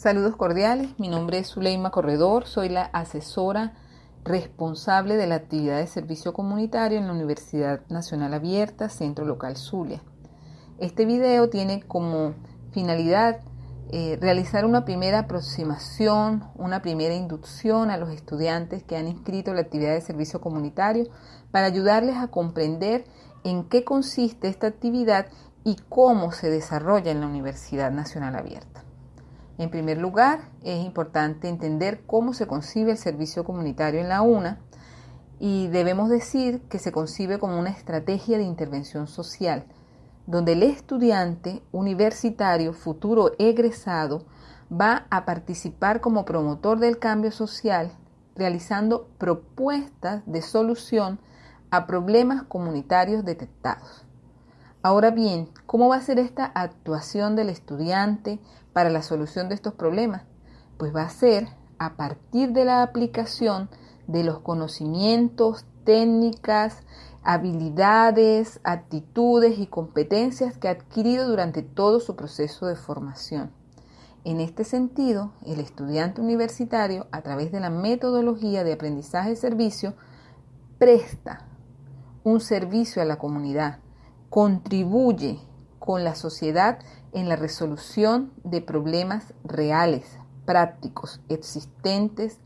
Saludos cordiales, mi nombre es Zuleima Corredor, soy la asesora responsable de la actividad de servicio comunitario en la Universidad Nacional Abierta, Centro Local Zulia. Este video tiene como finalidad eh, realizar una primera aproximación, una primera inducción a los estudiantes que han inscrito la actividad de servicio comunitario para ayudarles a comprender en qué consiste esta actividad y cómo se desarrolla en la Universidad Nacional Abierta. En primer lugar, es importante entender cómo se concibe el servicio comunitario en la UNA y debemos decir que se concibe como una estrategia de intervención social, donde el estudiante universitario futuro egresado va a participar como promotor del cambio social, realizando propuestas de solución a problemas comunitarios detectados. Ahora bien, ¿cómo va a ser esta actuación del estudiante para la solución de estos problemas? Pues va a ser a partir de la aplicación de los conocimientos, técnicas, habilidades, actitudes y competencias que ha adquirido durante todo su proceso de formación. En este sentido, el estudiante universitario, a través de la metodología de aprendizaje-servicio, presta un servicio a la comunidad contribuye con la sociedad en la resolución de problemas reales, prácticos, existentes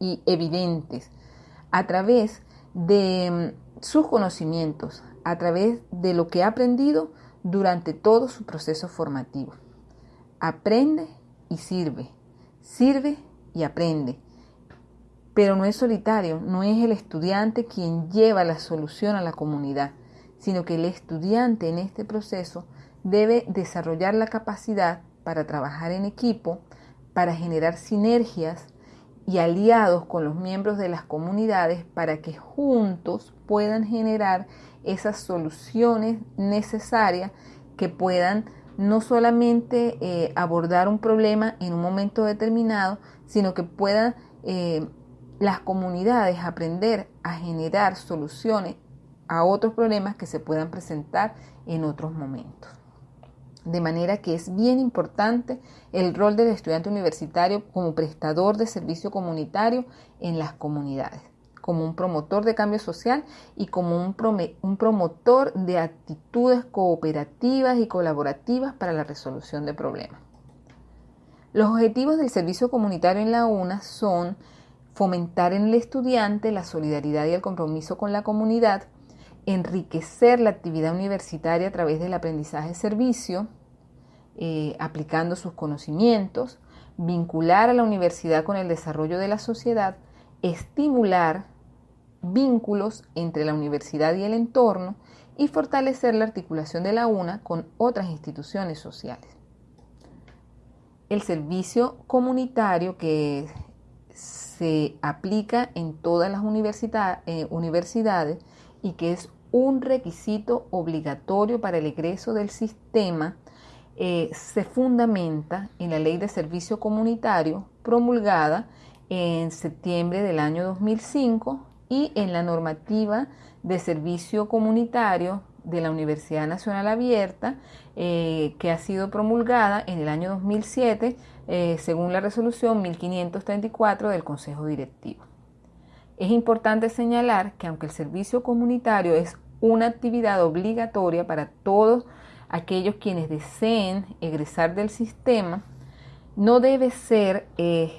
y evidentes a través de mm, sus conocimientos, a través de lo que ha aprendido durante todo su proceso formativo. Aprende y sirve, sirve y aprende. Pero no es solitario, no es el estudiante quien lleva la solución a la comunidad sino que el estudiante en este proceso debe desarrollar la capacidad para trabajar en equipo, para generar sinergias y aliados con los miembros de las comunidades para que juntos puedan generar esas soluciones necesarias que puedan no solamente eh, abordar un problema en un momento determinado, sino que puedan eh, las comunidades aprender a generar soluciones a otros problemas que se puedan presentar en otros momentos. De manera que es bien importante el rol del estudiante universitario como prestador de servicio comunitario en las comunidades, como un promotor de cambio social y como un, promotor de actitudes cooperativas y colaborativas para la resolución de problemas. Los objetivos del servicio comunitario en la UNA son fomentar en el estudiante la solidaridad y el compromiso con la comunidad, enriquecer la actividad universitaria a través del aprendizaje-servicio, eh, aplicando sus conocimientos, vincular a la universidad con el desarrollo de la sociedad, estimular vínculos entre la universidad y el entorno y fortalecer la articulación de la UNA con otras instituciones sociales. El servicio comunitario que se aplica en todas las eh, universidades y que es un requisito obligatorio para el egreso del sistema eh, se fundamenta en la Ley de Servicio Comunitario promulgada en septiembre del año 2005 y en la normativa de servicio comunitario de la Universidad Nacional Abierta, eh, que ha sido promulgada en el año 2007 eh, según la resolución 1534 del Consejo Directivo. Es importante señalar que aunque el servicio comunitario es una actividad obligatoria para todos aquellos quienes deseen egresar del sistema, no debe ser eh,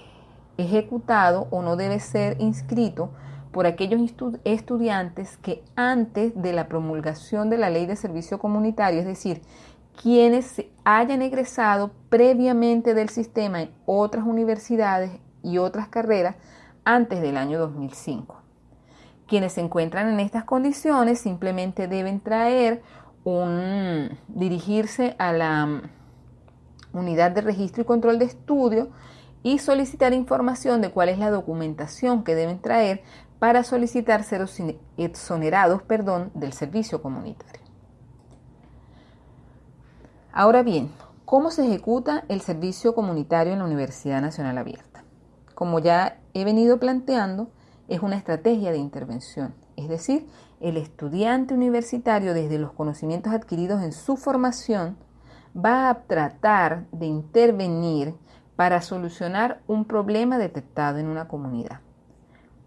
ejecutado o no debe ser inscrito por aquellos estudiantes que antes de la promulgación de la ley de servicio comunitario, es decir, quienes hayan egresado previamente del sistema en otras universidades y otras carreras, antes del año 2005. Quienes se encuentran en estas condiciones simplemente deben traer un, dirigirse a la mm, unidad de registro y control de estudio y solicitar información de cuál es la documentación que deben traer para solicitar ser exonerados perdón, del servicio comunitario. Ahora bien, ¿cómo se ejecuta el servicio comunitario en la Universidad Nacional Abierta? Como ya he venido planteando, es una estrategia de intervención, es decir, el estudiante universitario desde los conocimientos adquiridos en su formación va a tratar de intervenir para solucionar un problema detectado en una comunidad.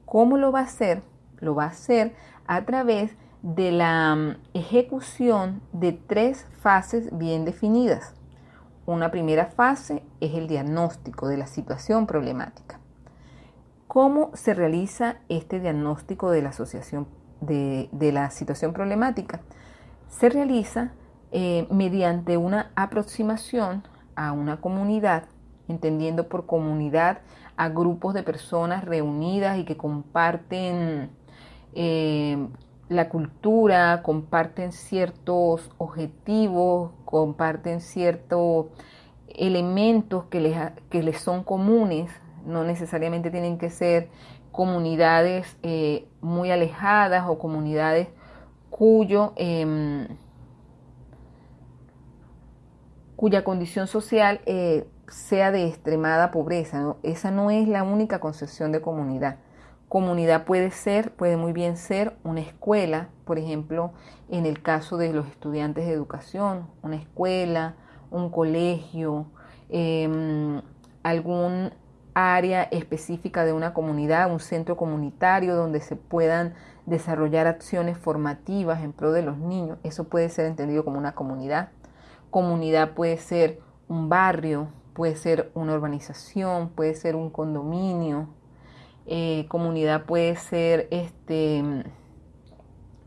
¿Cómo lo va a hacer? Lo va a hacer a través de la mm, ejecución de tres fases bien definidas. Una primera fase es el diagnóstico de la situación problemática. ¿Cómo se realiza este diagnóstico de la asociación de, la situación problemática? Se realiza eh, mediante una aproximación a una comunidad, entendiendo por comunidad a grupos de personas reunidas y que comparten eh, la cultura, comparten ciertos objetivos, comparten ciertos elementos que les, que les son comunes, no necesariamente tienen que ser comunidades eh, muy alejadas o comunidades cuyo, em, cuya condición social eh, sea de extremada pobreza. Esa no es la única concepción de comunidad. Comunidad puede ser, puede muy bien ser una escuela, por ejemplo, en el caso de los estudiantes de educación, una escuela, un colegio, em, algún área específica de una comunidad, un centro comunitario donde se puedan desarrollar acciones formativas en pro de los niños. Eso puede ser entendido como una comunidad. Comunidad puede ser un barrio, puede ser una urbanización, puede ser un condominio, eh, comunidad puede ser este,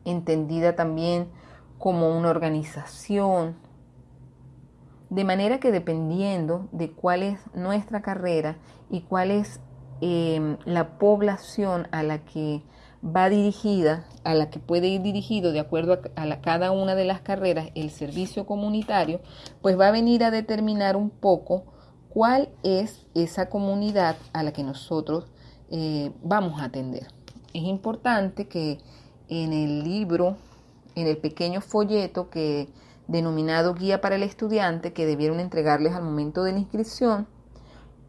entendida también como una organización, de manera que dependiendo de cuál es nuestra carrera y cuál es em, la población a la que va dirigida, a la que puede ir dirigido de acuerdo a, cada una de las carreras el servicio comunitario, pues va a venir a determinar un poco cuál es esa comunidad a la que nosotros eh, vamos a atender. Es importante que en el libro, en el pequeño folleto que denominado Guía para el Estudiante, que debieron entregarles al momento de la inscripción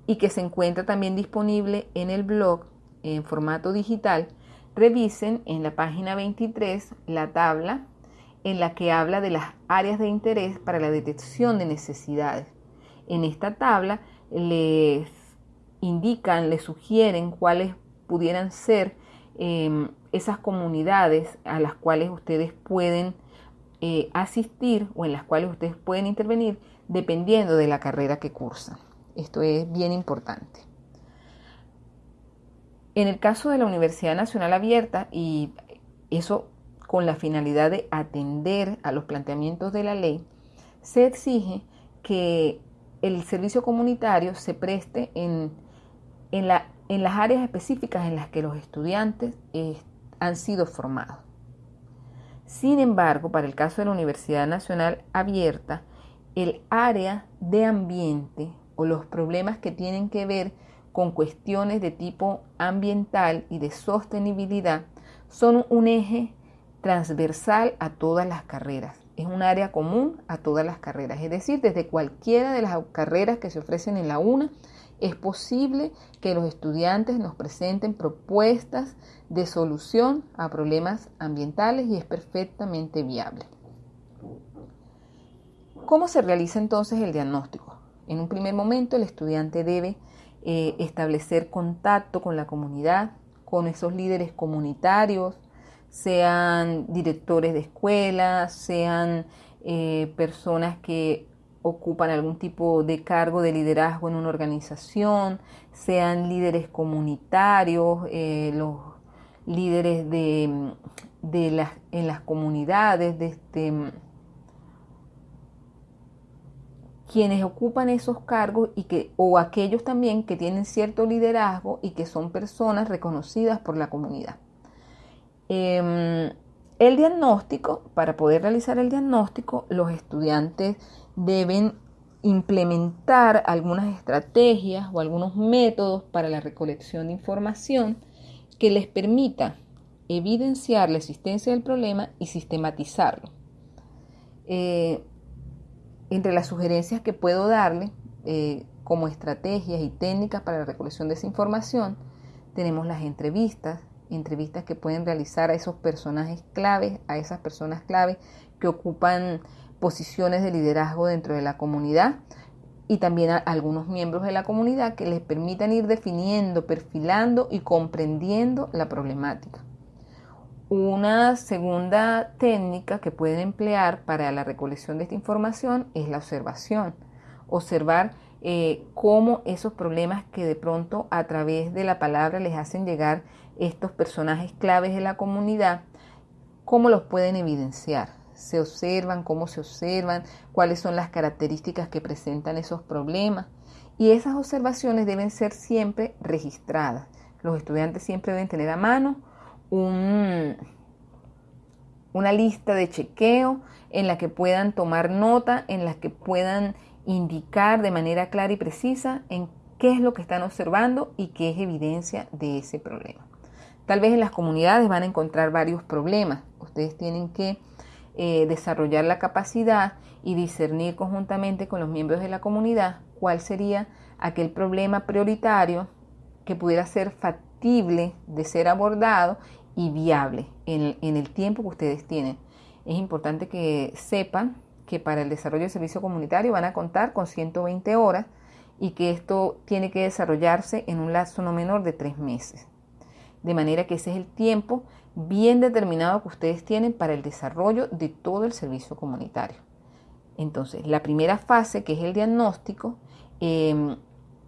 y que se encuentra también disponible en el blog en formato digital, revisen en la página 23 la tabla en la que habla de las áreas de interés para la detección de necesidades. En esta tabla les indican, le sugieren cuáles pudieran ser em, esas comunidades a las cuales ustedes pueden eh, asistir o en las cuales ustedes pueden intervenir dependiendo de la carrera que cursan. Esto es bien importante. En el caso de la Universidad Nacional Abierta, y eso con la finalidad de atender a los planteamientos de la ley, se exige que el servicio comunitario se preste en en, las áreas específicas en las que los estudiantes eh, han sido formados. Sin embargo, para el caso de la Universidad Nacional Abierta, el área de ambiente o los problemas que tienen que ver con cuestiones de tipo ambiental y de sostenibilidad son un eje transversal a todas las carreras. Es un área común a todas las carreras, es decir, desde cualquiera de las carreras que se ofrecen en la UNA es posible que los estudiantes nos presenten propuestas de solución a problemas ambientales y es perfectamente viable. ¿Cómo se realiza entonces el diagnóstico? En un primer momento el estudiante debe eh, establecer contacto con la comunidad, con esos líderes comunitarios, sean directores de escuelas, sean eh, personas que ocupan algún tipo de cargo de liderazgo en una organización, sean líderes comunitarios, eh, los líderes de, las, en las comunidades, de este, quienes ocupan esos cargos y que, o aquellos también que tienen cierto liderazgo y que son personas reconocidas por la comunidad. Em, el diagnóstico, para poder realizar el diagnóstico, los estudiantes deben implementar algunas estrategias o algunos métodos para la recolección de información que les permita evidenciar la existencia del problema y sistematizarlo. Eh, entre las sugerencias que puedo darle eh, como estrategias y técnicas para la recolección de esa información, tenemos las entrevistas, entrevistas que pueden realizar a esos personajes claves, a esas personas claves que ocupan posiciones de liderazgo dentro de la comunidad y también a algunos miembros de la comunidad que les permitan ir definiendo, perfilando y comprendiendo la problemática. Una segunda técnica que pueden emplear para la recolección de esta información es la observación. Observar eh, cómo esos problemas que de pronto a través de la palabra les hacen llegar estos personajes claves de la comunidad, cómo los pueden evidenciar. Se observan, cómo se observan, cuáles son las características que presentan esos problemas. Y esas observaciones deben ser siempre registradas. Los estudiantes siempre deben tener a mano un, una lista de chequeo en la que puedan tomar nota, en la que puedan indicar de manera clara y precisa en qué es lo que están observando y qué es evidencia de ese problema. Tal vez en las comunidades van a encontrar varios problemas. Ustedes tienen que eh, desarrollar la capacidad y discernir conjuntamente con los miembros de la comunidad cuál sería aquel problema prioritario que pudiera ser factible de ser abordado y viable en el, tiempo que ustedes tienen. Es importante que sepan que para el desarrollo del servicio comunitario van a contar con 120 horas y que esto tiene que desarrollarse en un lazo no menor de tres meses. De manera que ese es el tiempo bien determinado que ustedes tienen para el desarrollo de todo el servicio comunitario. Entonces, la primera fase, que es el diagnóstico, em,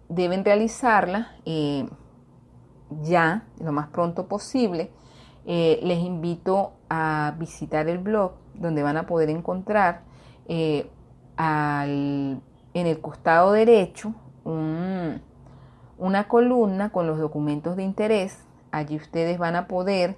deben realizarla eh, ya, lo más pronto posible, eh, les invito a visitar el blog donde van a poder encontrar eh, en el costado derecho una columna con los documentos de interés. Allí ustedes van a poder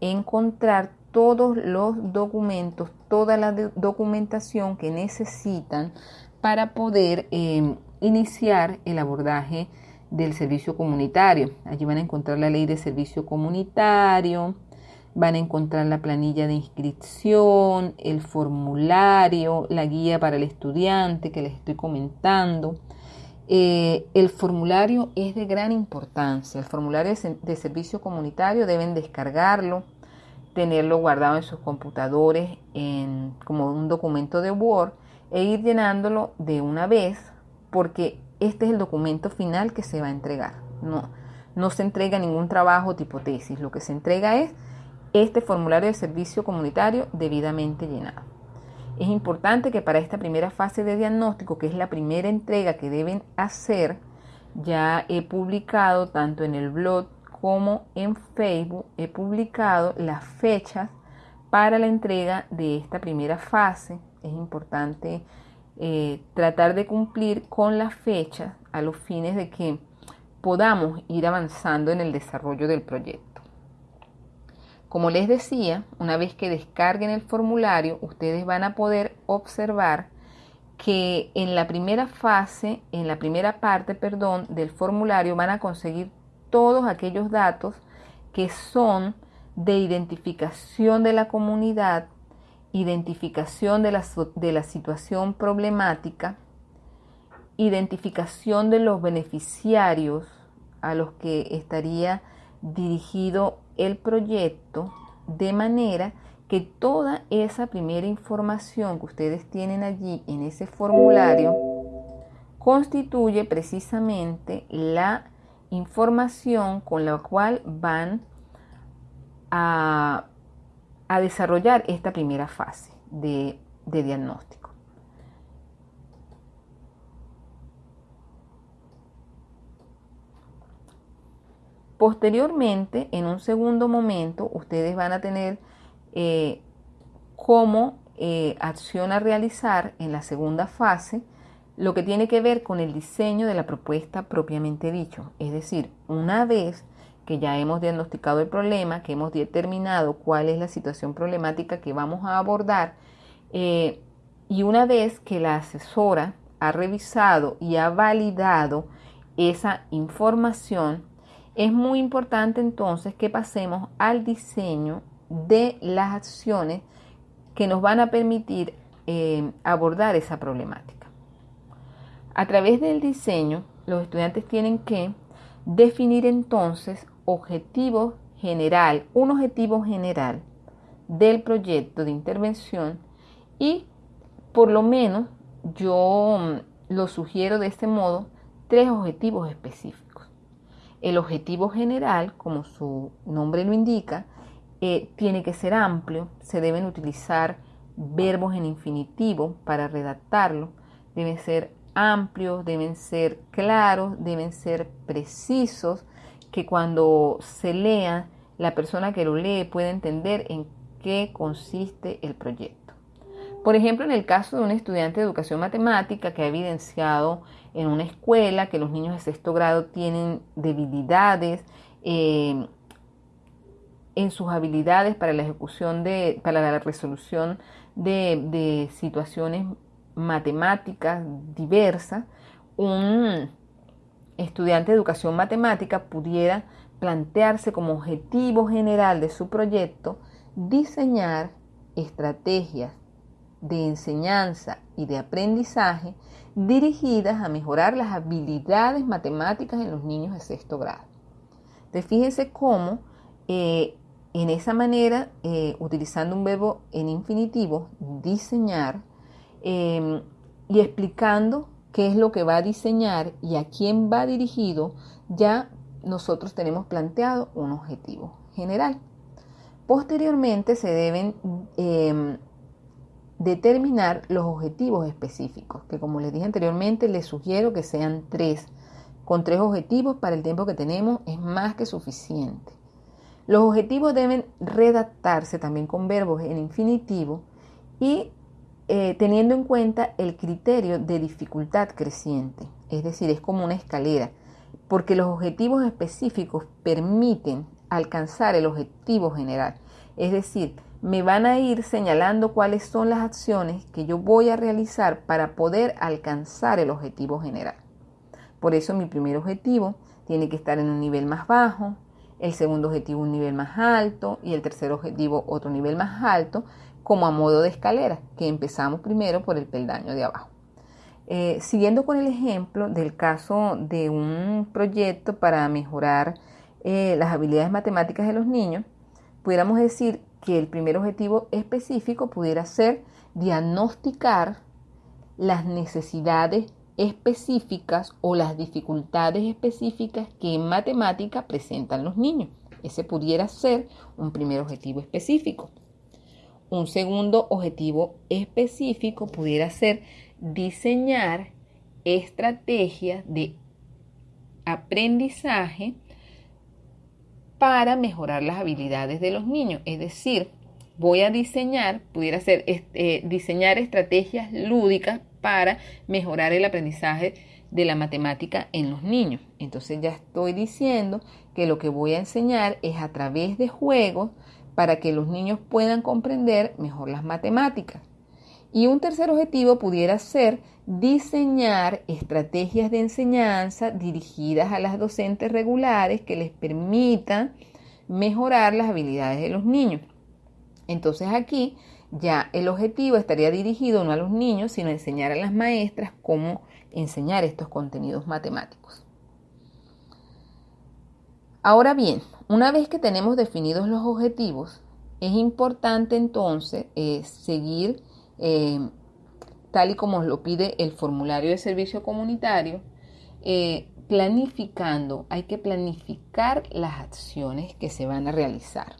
encontrar todos los documentos, toda la documentación que necesitan para poder eh, iniciar el abordaje del servicio comunitario. Allí van a encontrar la ley de servicio comunitario, van a encontrar la planilla de inscripción, el formulario, la guía para el estudiante que les estoy comentando. Eh, el formulario es de gran importancia. El formulario de servicio comunitario deben descargarlo, tenerlo guardado en sus computadores en, como un documento de Word e ir llenándolo de una vez porque este es el documento final que se va a entregar. No, no se entrega ningún trabajo tipo tesis, lo que se entrega es este formulario de servicio comunitario debidamente llenado. Es importante que para esta primera fase de diagnóstico, que es la primera entrega que deben hacer, ya he publicado tanto en el blog como en Facebook, he publicado las fechas para la entrega de esta primera fase. Es importante eh, tratar de cumplir con las fechas a los fines de que podamos ir avanzando en el desarrollo del proyecto. Como les decía, una vez que descarguen el formulario, ustedes van a poder observar que en la primera fase, en la primera parte, perdón, del formulario van a conseguir todos aquellos datos que son de identificación de la comunidad identificación de la, de la situación problemática, identificación de los beneficiarios a los que estaría dirigido el proyecto, de manera que toda esa primera información que ustedes tienen allí en ese formulario constituye precisamente la información con la cual van a a desarrollar esta primera fase de, diagnóstico. Posteriormente, en un segundo momento, ustedes van a tener eh, como eh, acción a realizar en la segunda fase lo que tiene que ver con el diseño de la propuesta propiamente dicho. Es decir, una vez que ya hemos diagnosticado el problema, que hemos determinado cuál es la situación problemática que vamos a abordar. Eh, y una vez que la asesora ha revisado y ha validado esa información, es muy importante entonces que pasemos al diseño de las acciones que nos van a permitir eh, abordar esa problemática. A través del diseño, los estudiantes tienen que definir entonces objetivo general, un objetivo general del proyecto de intervención y por lo menos yo mm, lo sugiero de este modo, tres objetivos específicos. El objetivo general, como su nombre lo indica, eh, tiene que ser amplio, se deben utilizar verbos en infinitivo para redactarlo, deben ser amplios, deben ser claros, deben ser precisos, que cuando se lea, la persona que lo lee pueda entender en qué consiste el proyecto. Por ejemplo, en el caso de un estudiante de educación matemática que ha evidenciado en una escuela que los niños de sexto grado tienen debilidades eh, en sus habilidades para la ejecución de, para la resolución de, de situaciones matemáticas diversas, un estudiante de educación matemática pudiera plantearse como objetivo general de su proyecto diseñar estrategias de enseñanza y de aprendizaje dirigidas a mejorar las habilidades matemáticas en los niños de sexto grado. Entonces, fíjense cómo eh, en esa manera, eh, utilizando un verbo en infinitivo, diseñar, em, y explicando qué es lo que va a diseñar y a quién va dirigido, ya nosotros tenemos planteado un objetivo general. Posteriormente se deben em, determinar los objetivos específicos, que como les dije anteriormente, les sugiero que sean tres. Con tres objetivos para el tiempo que tenemos es más que suficiente. Los objetivos deben redactarse también con verbos en infinitivo y eh, teniendo en cuenta el criterio de dificultad creciente. Es decir, es como una escalera, porque los objetivos específicos permiten alcanzar el objetivo general. Es decir, me van a ir señalando cuáles son las acciones que yo voy a realizar para poder alcanzar el objetivo general. Por eso mi primer objetivo tiene que estar en un nivel más bajo, el segundo objetivo un nivel más alto y el tercer objetivo otro nivel más alto, como a modo de escalera, que empezamos primero por el peldaño de abajo. Eh, siguiendo con el ejemplo del caso de un proyecto para mejorar eh, las habilidades matemáticas de los niños, pudiéramos decir que el primer objetivo específico pudiera ser diagnosticar las necesidades específicas o las dificultades específicas que en matemática presentan los niños. Ese pudiera ser un primer objetivo específico. Un segundo objetivo específico pudiera ser diseñar estrategias de aprendizaje para mejorar las habilidades de los niños. Es decir, voy a diseñar, pudiera ser eh, diseñar estrategias lúdicas para mejorar el aprendizaje de la matemática en los niños. Entonces ya estoy diciendo que lo que voy a enseñar es a través de juegos para que los niños puedan comprender mejor las matemáticas. Y un tercer objetivo pudiera ser diseñar estrategias de enseñanza dirigidas a las docentes regulares que les permitan mejorar las habilidades de los niños. Entonces aquí ya el objetivo estaría dirigido no a los niños, sino a enseñar a las maestras cómo enseñar estos contenidos matemáticos. Ahora bien, una vez que tenemos definidos los objetivos, es importante entonces eh, seguir eh, tal y como lo pide el formulario de servicio comunitario, eh, planificando, hay que planificar las acciones que se van a realizar.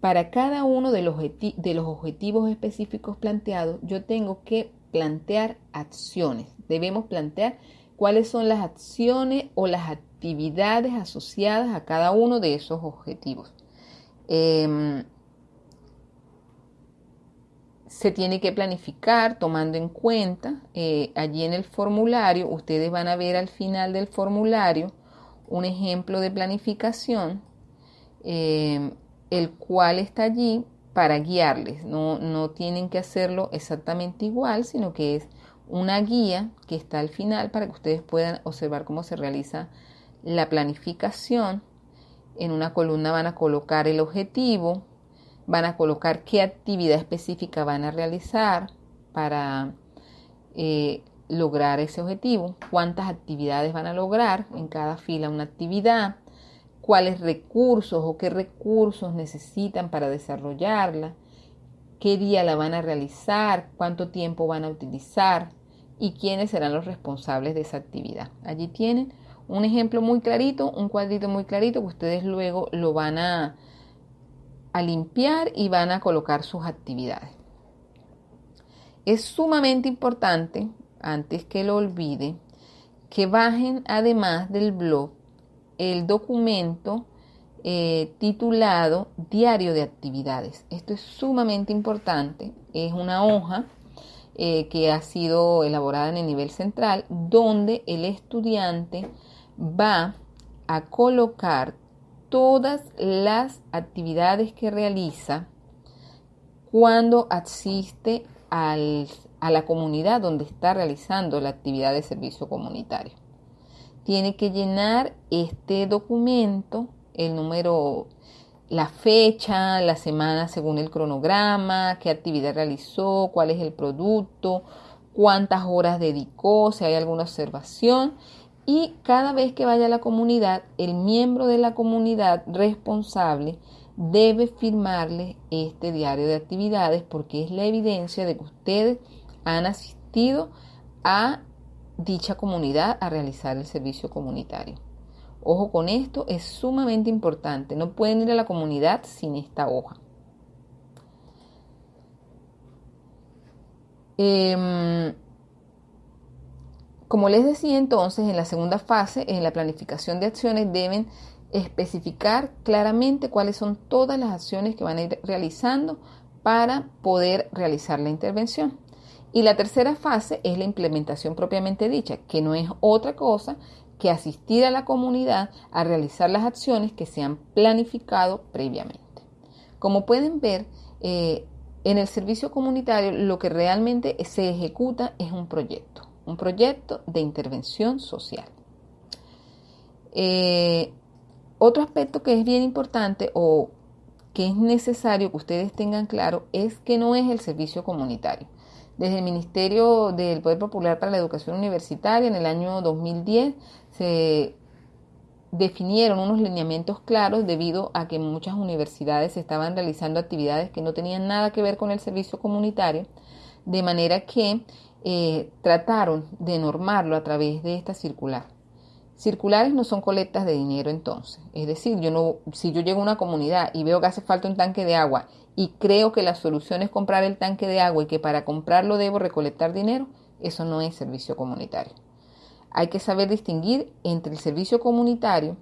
Para cada uno de los, de los objetivos específicos planteados, yo tengo que plantear acciones. Debemos plantear cuáles son las acciones o las actividades asociadas a cada uno de esos objetivos. Em, se tiene que planificar tomando en cuenta, eh, allí en el formulario, ustedes van a ver al final del formulario un ejemplo de planificación, eh, el cual está allí para guiarles. No, no tienen que hacerlo exactamente igual, sino que es una guía que está al final para que ustedes puedan observar cómo se realiza la planificación. En una columna van a colocar el objetivo, van a colocar qué actividad específica van a realizar para eh, lograr ese objetivo, cuántas actividades van a lograr, en cada fila una actividad, cuáles recursos o qué recursos necesitan para desarrollarla, qué día la van a realizar, cuánto tiempo van a utilizar, y quiénes serán los responsables de esa actividad. Allí tienen un ejemplo muy clarito, un cuadrito muy clarito que ustedes luego lo van a, a limpiar y van a colocar sus actividades. Es sumamente importante, antes que lo olvide, que bajen además del blog el documento eh, titulado Diario de Actividades. Esto es sumamente importante. Es una hoja eh, que ha sido elaborada en el nivel central donde el estudiante va a colocar todas las actividades que realiza cuando asiste a la comunidad donde está realizando la actividad de servicio comunitario. Tiene que llenar este documento, el número, la fecha, la semana según el cronograma, qué actividad realizó, cuál es el producto, cuántas horas dedicó, si hay alguna observación y cada vez que vaya a la comunidad, el miembro de la comunidad responsable debe firmarle este diario de actividades porque es la evidencia de que ustedes han asistido a dicha comunidad a realizar el servicio comunitario. Ojo con esto, es sumamente importante. No pueden ir a la comunidad sin esta hoja. Eh, como les decía entonces, en la segunda fase, en la planificación de acciones, deben especificar claramente cuáles son todas las acciones que van a ir realizando para poder realizar la intervención. Y la tercera fase es la implementación propiamente dicha, que no es otra cosa que asistir a la comunidad a realizar las acciones que se han planificado previamente. Como pueden ver, eh, en el servicio comunitario lo que realmente se ejecuta es un proyecto un proyecto de intervención social. Eh, otro aspecto que es bien importante o que es necesario que ustedes tengan claro es que no es el servicio comunitario. Desde el Ministerio del Poder Popular para la Educación Universitaria en el año 2010 se definieron unos lineamientos claros debido a que muchas universidades estaban realizando actividades que no tenían nada que ver con el servicio comunitario, de manera que eh, trataron de normarlo a través de esta circular. Circulares no son colectas de dinero entonces. Es decir, yo no, si yo llego a una comunidad y veo que hace falta un tanque de agua y creo que la solución es comprar el tanque de agua y que para comprarlo debo recolectar dinero, eso no es servicio comunitario. Hay que saber distinguir entre el servicio comunitario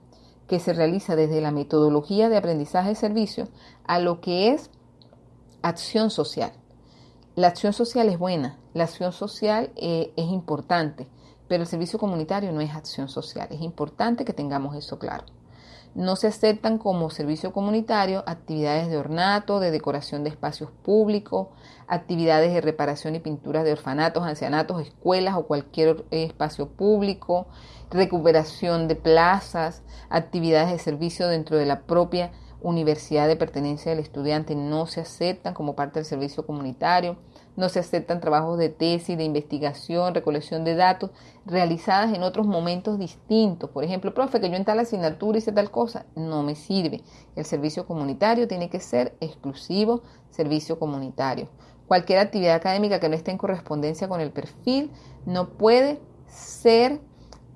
que se realiza desde la metodología de aprendizaje de servicio a lo que es acción social. La acción social es buena, la acción social eh, es importante, pero el servicio comunitario no es acción social. Es importante que tengamos eso claro. No se aceptan como servicio comunitario actividades de ornato, de decoración de espacios públicos, actividades de reparación y pintura de orfanatos, ancianatos, escuelas o cualquier espacio público, recuperación de plazas, actividades de servicio dentro de la propia universidad de pertenencia del estudiante no se aceptan como parte del servicio comunitario, no se aceptan trabajos de tesis, de investigación, recolección de datos realizadas en otros momentos distintos. Por ejemplo, profe, que yo en tal asignatura hice tal cosa, no me sirve. El servicio comunitario tiene que ser exclusivo servicio comunitario. Cualquier actividad académica que no esté en correspondencia con el perfil no puede ser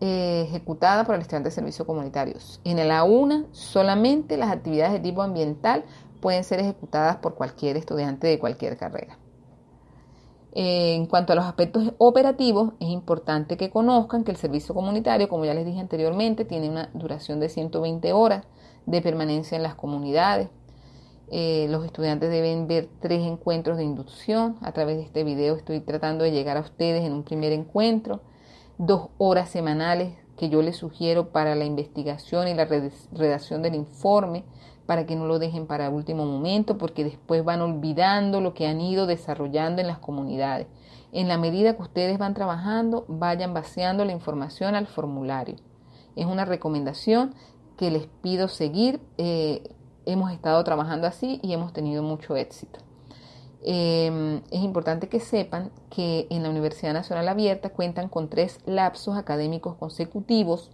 eh, ejecutada por el estudiante de servicios comunitarios. En la UNA solamente las actividades de tipo ambiental pueden ser ejecutadas por cualquier estudiante de cualquier carrera. En cuanto a los aspectos operativos, es importante que conozcan que el servicio comunitario, como ya les dije anteriormente, tiene una duración de 120 horas de permanencia en las comunidades. Eh, los estudiantes deben ver tres encuentros de inducción. A través de este video estoy tratando de llegar a ustedes en un primer encuentro dos horas semanales que yo les sugiero para la investigación y la redacción del informe, para que no lo dejen para último momento, porque después van olvidando lo que han ido desarrollando en las comunidades. En la medida que ustedes van trabajando, vayan vaciando la información al formulario. Es una recomendación que les pido seguir. Eh, hemos estado trabajando así y hemos tenido mucho éxito. Em, es importante que sepan que en la Universidad Nacional Abierta cuentan con tres lapsos académicos consecutivos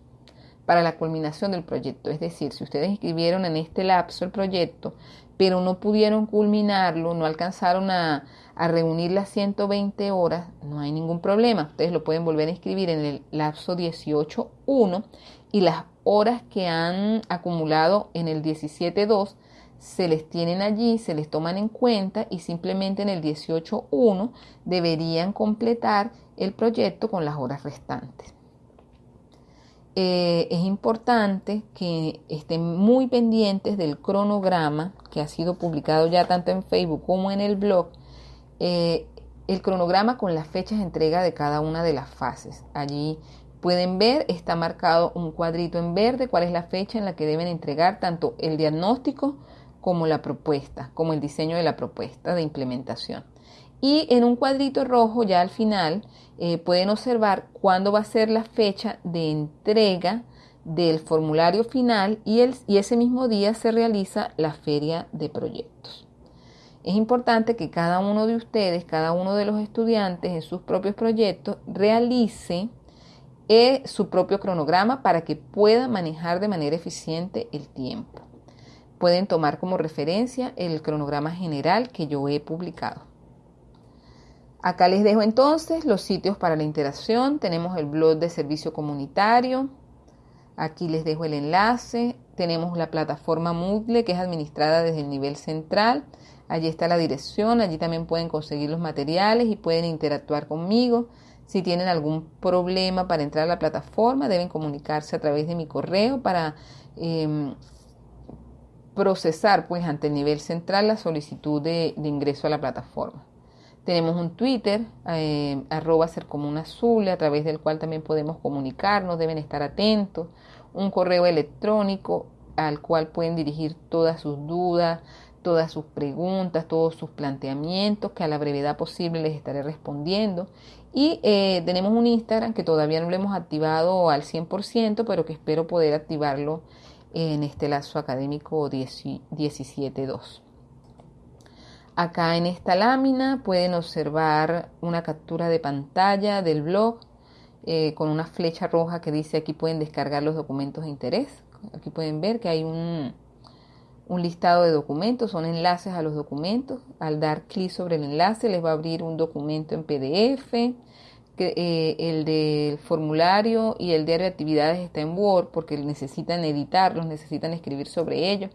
para la culminación del proyecto. Es decir, si ustedes inscribieron en este lapso el proyecto, pero no pudieron culminarlo, no alcanzaron a, reunir las 120 horas, no hay ningún problema. Ustedes lo pueden volver a inscribir en el lapso 18.1 y las horas que han acumulado en el 17.2 se les tienen allí, se les toman en cuenta y simplemente en el 18.1 deberían completar el proyecto con las horas restantes. Eh, es importante que estén muy pendientes del cronograma que ha sido publicado ya tanto en Facebook como en el blog. Eh, el cronograma con las fechas de entrega de cada una de las fases. Allí pueden ver, está marcado un cuadrito en verde, cuál es la fecha en la que deben entregar tanto el diagnóstico como la propuesta, como el diseño de la propuesta de implementación. Y en un cuadrito rojo ya al final eh, pueden observar cuándo va a ser la fecha de entrega del formulario final y, el, y ese mismo día se realiza la feria de proyectos. Es importante que cada uno de ustedes, cada uno de los estudiantes en sus propios proyectos realice eh, su propio cronograma para que pueda manejar de manera eficiente el tiempo. Pueden tomar como referencia el cronograma general que yo he publicado. Acá les dejo entonces los sitios para la interacción. Tenemos el blog de servicio comunitario. Aquí les dejo el enlace. Tenemos la plataforma Moodle que es administrada desde el nivel central. Allí está la dirección. Allí también pueden conseguir los materiales y pueden interactuar conmigo. Si tienen algún problema para entrar a la plataforma, deben comunicarse a través de mi correo para em, procesar pues ante el nivel central la solicitud de ingreso a la plataforma. Tenemos un Twitter, eh, arroba ser azul, a través del cual también podemos comunicarnos, deben estar atentos. Un correo electrónico al cual pueden dirigir todas sus dudas, todas sus preguntas, todos sus planteamientos, que a la brevedad posible les estaré respondiendo. Y eh, tenemos un Instagram que todavía no lo hemos activado al 100%, pero que espero poder activarlo en este lazo académico 17.2. Acá en esta lámina pueden observar una captura de pantalla del blog eh, con una flecha roja que dice aquí pueden descargar los documentos de interés. Aquí pueden ver que hay un, un listado de documentos, son enlaces a los documentos. Al dar clic sobre el enlace les va a abrir un documento en PDF. Eh, el del formulario y el diario de actividades está en Word porque necesitan editarlos, necesitan escribir sobre ellos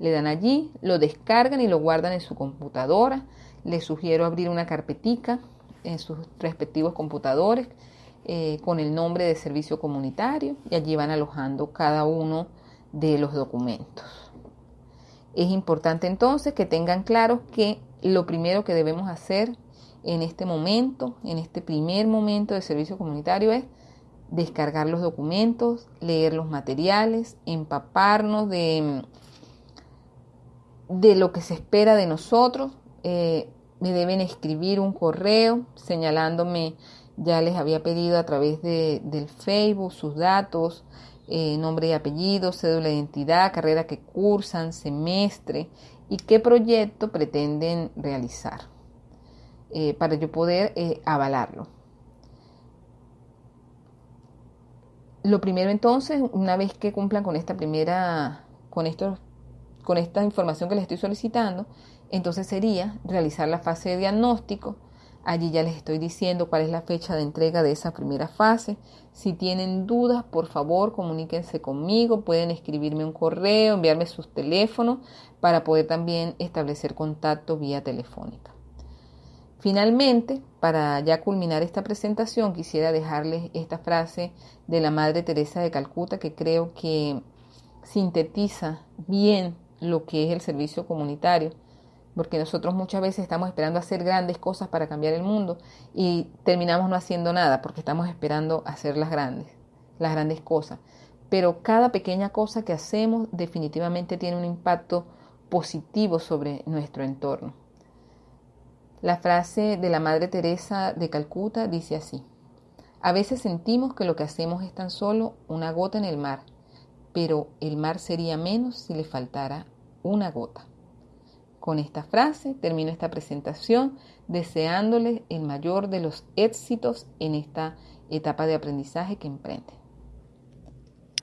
le dan allí, lo descargan y lo guardan en su computadora. Les sugiero abrir una carpetica en sus respectivos computadores eh, con el nombre de servicio comunitario y allí van alojando cada uno de los documentos. Es importante entonces que tengan claro que lo primero que debemos hacer en este momento, en este primer momento de servicio comunitario es descargar los documentos, leer los materiales, empaparnos de de lo que se espera de nosotros. Eh, me deben escribir un correo señalándome, ya les había pedido a través de, del Facebook sus datos, eh, nombre y apellido, cédula de identidad, carrera que cursan, semestre y qué proyecto pretenden realizar eh, para yo poder avalarlo. Lo primero entonces, una vez que cumplan con esta primera, con estos con esta información que les estoy solicitando, entonces sería realizar la fase de diagnóstico. Allí ya les estoy diciendo cuál es la fecha de entrega de esa primera fase. Si tienen dudas, por favor, comuníquense conmigo. Pueden escribirme un correo, enviarme sus teléfonos para poder también establecer contacto vía telefónica. Finalmente, para ya culminar esta presentación, quisiera dejarles esta frase de la Madre Teresa de Calcuta que creo que sintetiza bien lo que es el servicio comunitario, porque nosotros muchas veces estamos esperando hacer grandes cosas para cambiar el mundo y terminamos no haciendo nada porque estamos esperando hacer las grandes, las grandes cosas. Pero cada pequeña cosa que hacemos definitivamente tiene un impacto positivo sobre nuestro entorno. La frase de la Madre Teresa de Calcuta dice así, a veces sentimos que lo que hacemos es tan solo una gota en el mar, pero el mar sería menos si le faltara una gota. Con esta frase termino esta presentación deseándoles el mayor de los éxitos en esta etapa de aprendizaje que emprende.